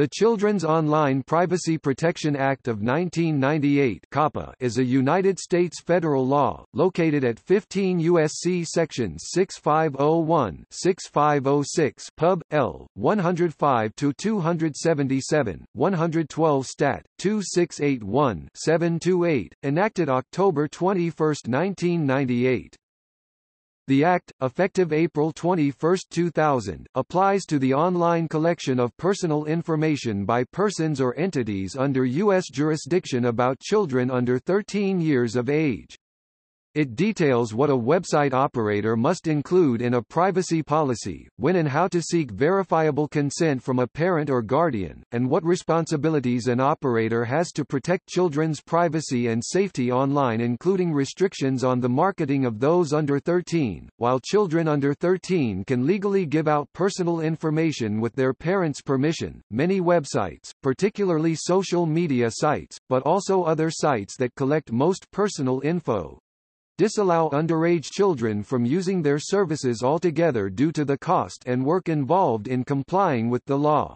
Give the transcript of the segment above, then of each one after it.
The Children's Online Privacy Protection Act of 1998 COPPA is a United States federal law, located at 15 U.S.C. Sections 6501-6506 Pub. L. 105-277, 112 Stat. 2681-728, enacted October 21, 1998. The Act, effective April 21, 2000, applies to the online collection of personal information by persons or entities under U.S. jurisdiction about children under 13 years of age. It details what a website operator must include in a privacy policy, when and how to seek verifiable consent from a parent or guardian, and what responsibilities an operator has to protect children's privacy and safety online including restrictions on the marketing of those under 13. While children under 13 can legally give out personal information with their parents' permission, many websites, particularly social media sites, but also other sites that collect most personal info, disallow underage children from using their services altogether due to the cost and work involved in complying with the law.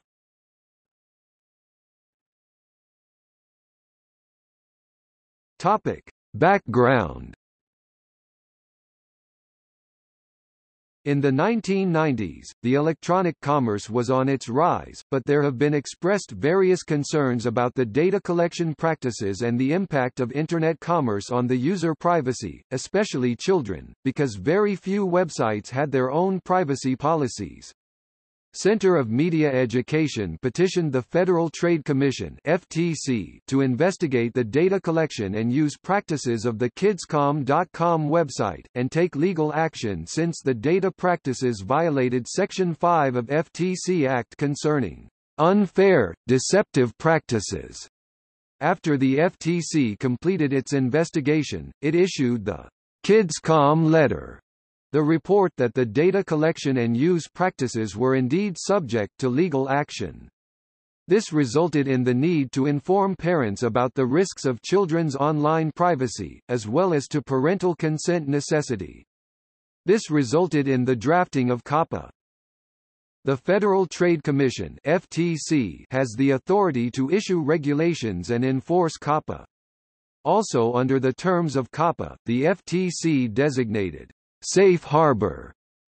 Topic. Background In the 1990s, the electronic commerce was on its rise, but there have been expressed various concerns about the data collection practices and the impact of Internet commerce on the user privacy, especially children, because very few websites had their own privacy policies. Center of Media Education petitioned the Federal Trade Commission FTC to investigate the data collection and use practices of the kidscom.com website, and take legal action since the data practices violated Section 5 of FTC Act concerning unfair, deceptive practices. After the FTC completed its investigation, it issued the KidsCom letter the report that the data collection and use practices were indeed subject to legal action. This resulted in the need to inform parents about the risks of children's online privacy, as well as to parental consent necessity. This resulted in the drafting of COPPA. The Federal Trade Commission FTC has the authority to issue regulations and enforce COPPA. Also under the terms of COPPA, the FTC designated Safe harbor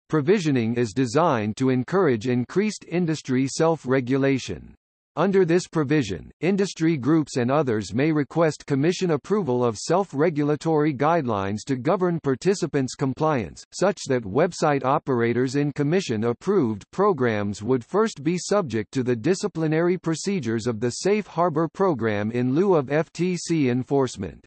provisioning is designed to encourage increased industry self-regulation. Under this provision, industry groups and others may request Commission approval of self-regulatory guidelines to govern participants' compliance, such that website operators in Commission-approved programs would first be subject to the disciplinary procedures of the Safe Harbor program in lieu of FTC enforcement.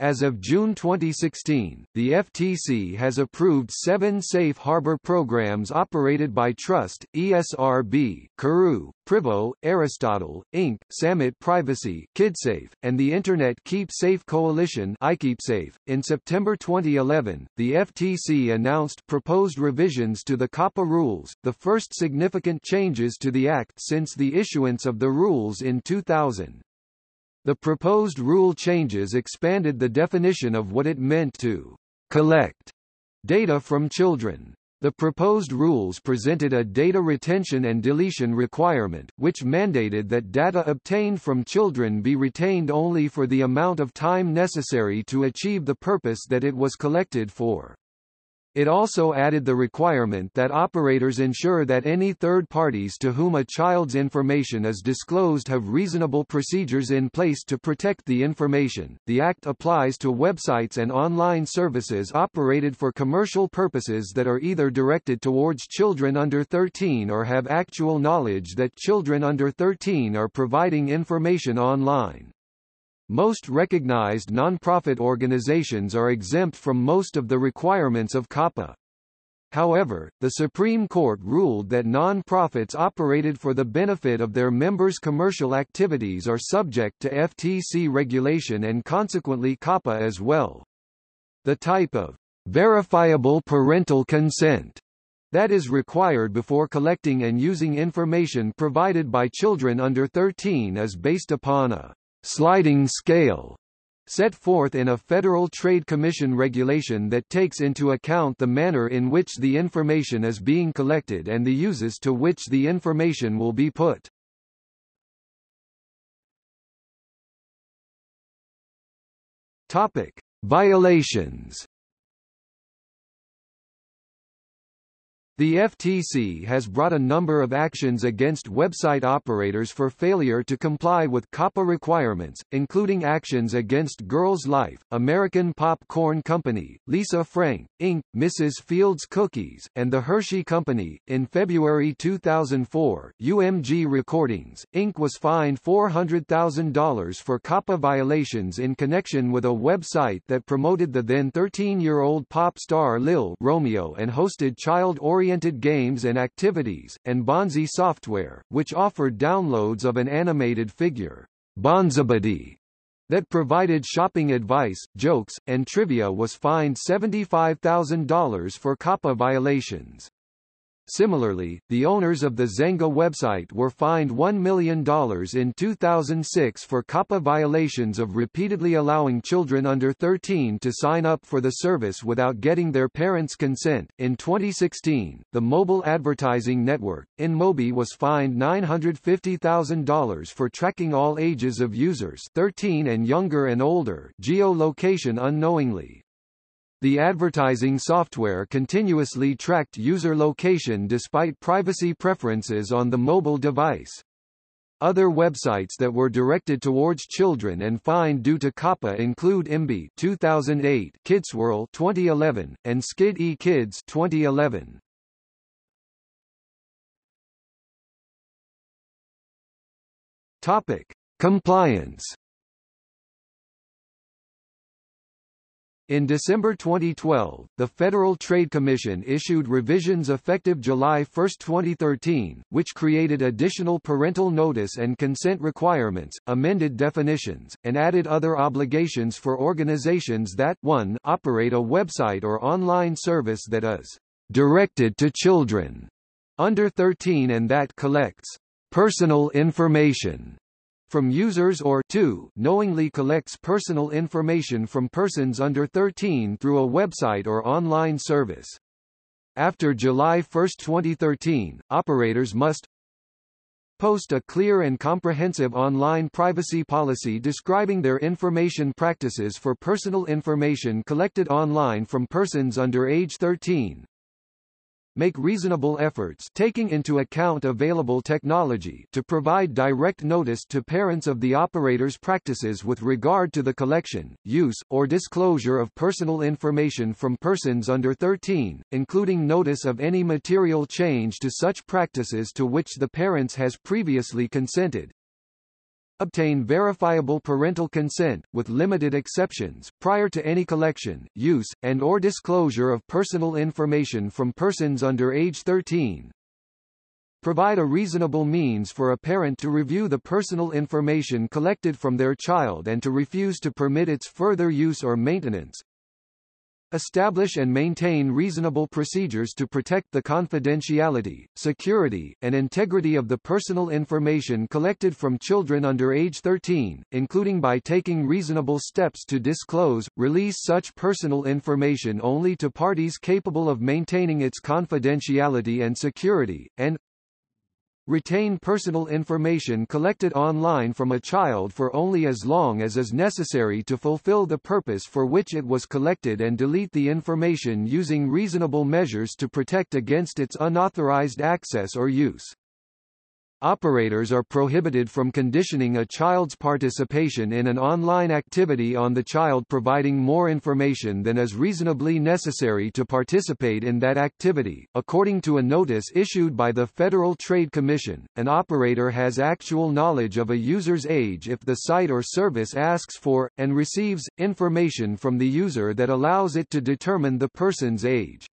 As of June 2016, the FTC has approved seven safe harbor programs operated by Trust, ESRB, CARU, Privo, Aristotle, Inc., Samet Privacy, KidSafe, and the Internet Keep Safe Coalition iKeepSafe. In September 2011, the FTC announced proposed revisions to the COPPA rules, the first significant changes to the Act since the issuance of the rules in 2000. The proposed rule changes expanded the definition of what it meant to collect data from children. The proposed rules presented a data retention and deletion requirement, which mandated that data obtained from children be retained only for the amount of time necessary to achieve the purpose that it was collected for. It also added the requirement that operators ensure that any third parties to whom a child's information is disclosed have reasonable procedures in place to protect the information. The Act applies to websites and online services operated for commercial purposes that are either directed towards children under 13 or have actual knowledge that children under 13 are providing information online. Most recognized nonprofit organizations are exempt from most of the requirements of COPPA. However, the Supreme Court ruled that non-profits operated for the benefit of their members' commercial activities are subject to FTC regulation and consequently COPPA as well. The type of verifiable parental consent that is required before collecting and using information provided by children under 13 is based upon a sliding scale set forth in a Federal Trade Commission regulation that takes into account the manner in which the information is being collected and the uses to which the information will be put. Topic: Violations The FTC has brought a number of actions against website operators for failure to comply with COPPA requirements, including actions against Girls Life, American Pop-Corn Company, Lisa Frank, Inc., Mrs. Fields Cookies, and The Hershey Company. In February 2004, UMG Recordings, Inc. was fined $400,000 for COPPA violations in connection with a website that promoted the then 13-year-old pop star Lil Romeo and hosted child-oriented oriented games and activities, and Bonzi Software, which offered downloads of an animated figure, Bonzibuddy, that provided shopping advice, jokes, and trivia was fined $75,000 for COPPA violations. Similarly, the owners of the Xanga website were fined $1 million in 2006 for COPPA violations of repeatedly allowing children under 13 to sign up for the service without getting their parents' consent. In 2016, the mobile advertising network, InMobi was fined $950,000 for tracking all ages of users 13 and younger and older geolocation unknowingly. The advertising software continuously tracked user location despite privacy preferences on the mobile device. Other websites that were directed towards children and fined due to COPPA include Imbee 2008, Kidswirl 2011, and Skid E Kids 2011. Topic: Compliance In December 2012, the Federal Trade Commission issued revisions effective July 1, 2013, which created additional parental notice and consent requirements, amended definitions, and added other obligations for organizations that 1 operate a website or online service that is directed to children under 13 and that collects personal information from users or 2 knowingly collects personal information from persons under 13 through a website or online service. After July 1, 2013, operators must post a clear and comprehensive online privacy policy describing their information practices for personal information collected online from persons under age 13, make reasonable efforts taking into account available technology to provide direct notice to parents of the operator's practices with regard to the collection, use, or disclosure of personal information from persons under 13, including notice of any material change to such practices to which the parents has previously consented, obtain verifiable parental consent, with limited exceptions, prior to any collection, use, and or disclosure of personal information from persons under age 13. Provide a reasonable means for a parent to review the personal information collected from their child and to refuse to permit its further use or maintenance, Establish and maintain reasonable procedures to protect the confidentiality, security, and integrity of the personal information collected from children under age 13, including by taking reasonable steps to disclose, release such personal information only to parties capable of maintaining its confidentiality and security, and retain personal information collected online from a child for only as long as is necessary to fulfill the purpose for which it was collected and delete the information using reasonable measures to protect against its unauthorized access or use. Operators are prohibited from conditioning a child's participation in an online activity on the child providing more information than is reasonably necessary to participate in that activity. According to a notice issued by the Federal Trade Commission, an operator has actual knowledge of a user's age if the site or service asks for, and receives, information from the user that allows it to determine the person's age.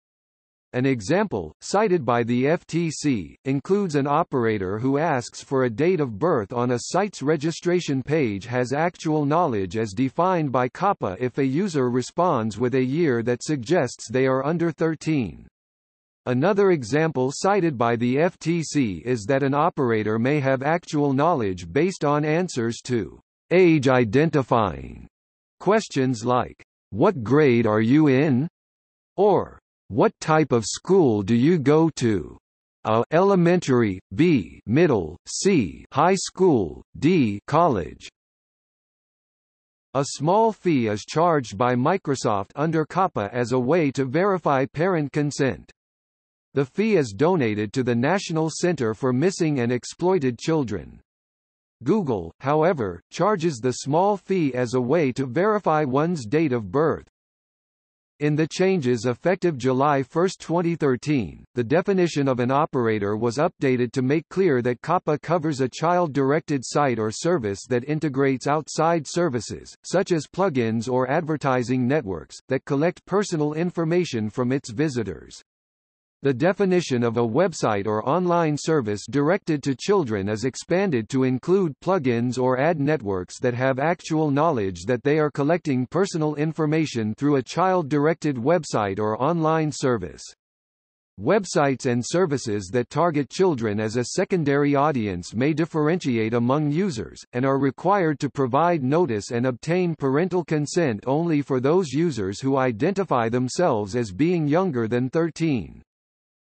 An example, cited by the FTC, includes an operator who asks for a date of birth on a site's registration page has actual knowledge as defined by COPPA if a user responds with a year that suggests they are under 13. Another example cited by the FTC is that an operator may have actual knowledge based on answers to age identifying questions like, what grade are you in? or what type of school do you go to? A elementary, B middle, C high school, D college. A small fee is charged by Microsoft under COPPA as a way to verify parent consent. The fee is donated to the National Center for Missing and Exploited Children. Google, however, charges the small fee as a way to verify one's date of birth. In the changes effective July 1, 2013, the definition of an operator was updated to make clear that COPPA covers a child-directed site or service that integrates outside services, such as plugins or advertising networks, that collect personal information from its visitors. The definition of a website or online service directed to children is expanded to include plugins or ad networks that have actual knowledge that they are collecting personal information through a child-directed website or online service. Websites and services that target children as a secondary audience may differentiate among users, and are required to provide notice and obtain parental consent only for those users who identify themselves as being younger than 13.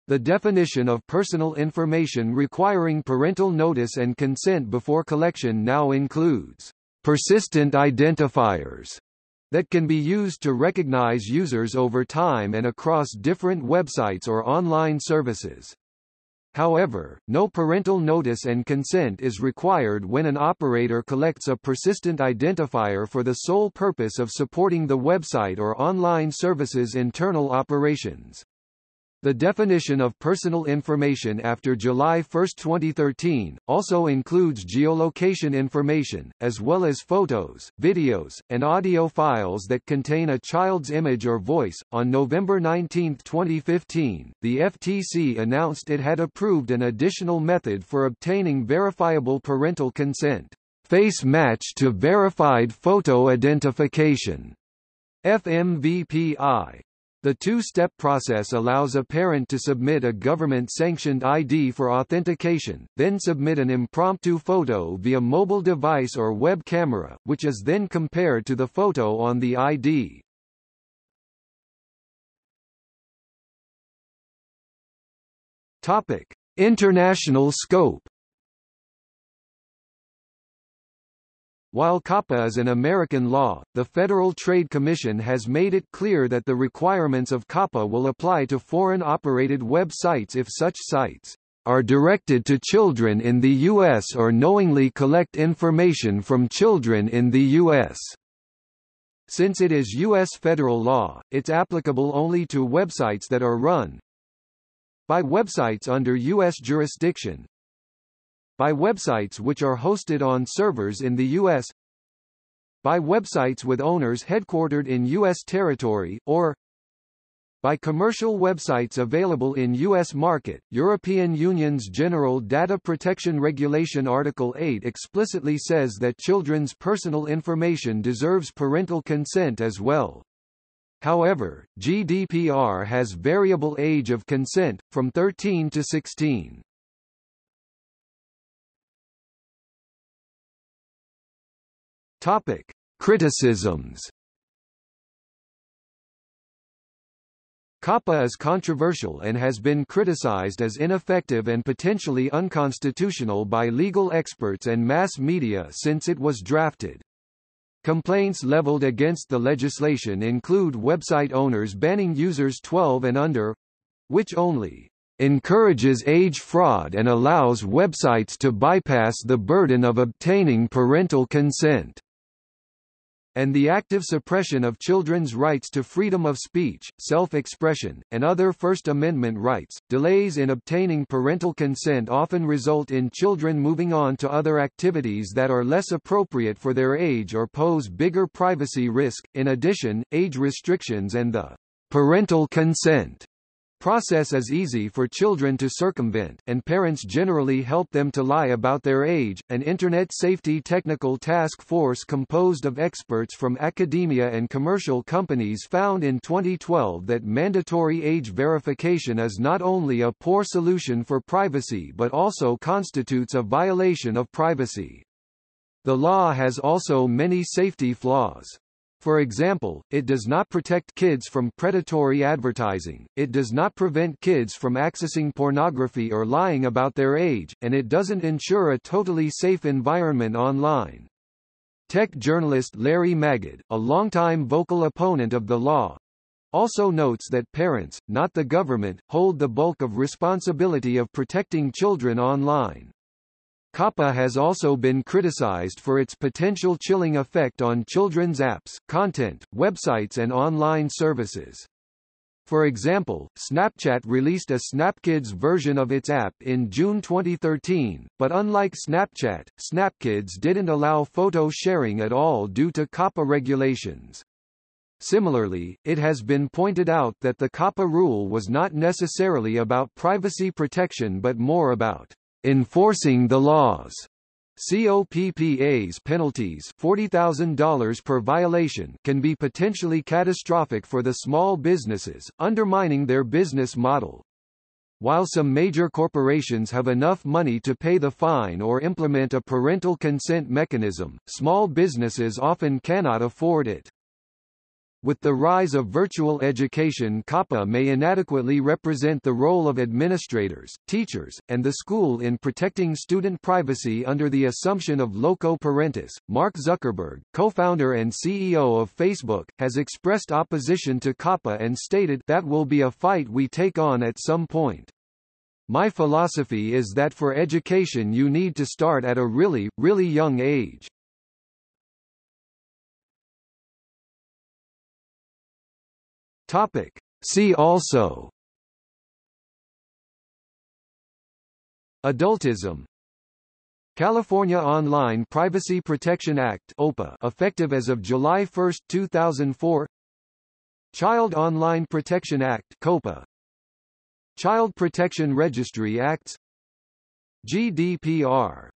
The definition of personal information requiring parental notice and consent before collection now includes persistent identifiers that can be used to recognize users over time and across different websites or online services. However, no parental notice and consent is required when an operator collects a persistent identifier for the sole purpose of supporting the website or online service's internal operations. The definition of personal information after July 1, 2013, also includes geolocation information, as well as photos, videos, and audio files that contain a child's image or voice. On November 19, 2015, the FTC announced it had approved an additional method for obtaining verifiable parental consent face match to verified photo identification. FMVPI the two-step process allows a parent to submit a government-sanctioned ID for authentication, then submit an impromptu photo via mobile device or web camera, which is then compared to the photo on the ID. Topic: International scope While COPPA is an American law, the Federal Trade Commission has made it clear that the requirements of COPPA will apply to foreign-operated web sites if such sites are directed to children in the U.S. or knowingly collect information from children in the U.S. Since it is U.S. federal law, it's applicable only to websites that are run by websites under U.S. jurisdiction, by websites which are hosted on servers in the U.S. by websites with owners headquartered in U.S. territory, or by commercial websites available in U.S. market. European Union's General Data Protection Regulation Article 8 explicitly says that children's personal information deserves parental consent as well. However, GDPR has variable age of consent, from 13 to 16. Topic: Criticisms. COPPA is controversial and has been criticized as ineffective and potentially unconstitutional by legal experts and mass media since it was drafted. Complaints leveled against the legislation include website owners banning users 12 and under which only encourages age fraud and allows websites to bypass the burden of obtaining parental consent and the active suppression of children's rights to freedom of speech, self-expression, and other First Amendment rights. Delays in obtaining parental consent often result in children moving on to other activities that are less appropriate for their age or pose bigger privacy risk. In addition, age restrictions and the parental consent process is easy for children to circumvent, and parents generally help them to lie about their age. An Internet Safety Technical Task Force composed of experts from academia and commercial companies found in 2012 that mandatory age verification is not only a poor solution for privacy but also constitutes a violation of privacy. The law has also many safety flaws. For example, it does not protect kids from predatory advertising, it does not prevent kids from accessing pornography or lying about their age, and it doesn't ensure a totally safe environment online. Tech journalist Larry Magid, a longtime vocal opponent of the law, also notes that parents, not the government, hold the bulk of responsibility of protecting children online. COPPA has also been criticized for its potential chilling effect on children's apps, content, websites and online services. For example, Snapchat released a SnapKidz version of its app in June 2013, but unlike Snapchat, SnapKidz didn't allow photo sharing at all due to COPPA regulations. Similarly, it has been pointed out that the COPPA rule was not necessarily about privacy protection but more about enforcing the laws. COPPA's penalties $40,000 per violation can be potentially catastrophic for the small businesses, undermining their business model. While some major corporations have enough money to pay the fine or implement a parental consent mechanism, small businesses often cannot afford it. With the rise of virtual education COPPA may inadequately represent the role of administrators, teachers, and the school in protecting student privacy under the assumption of loco parentis. Mark Zuckerberg, co-founder and CEO of Facebook, has expressed opposition to COPPA and stated that will be a fight we take on at some point. My philosophy is that for education you need to start at a really, really young age. Topic. See also. Adultism. California Online Privacy Protection Act OPPA effective as of July 1, 2004 Child Online Protection Act COPA Child Protection Registry Acts. GDPR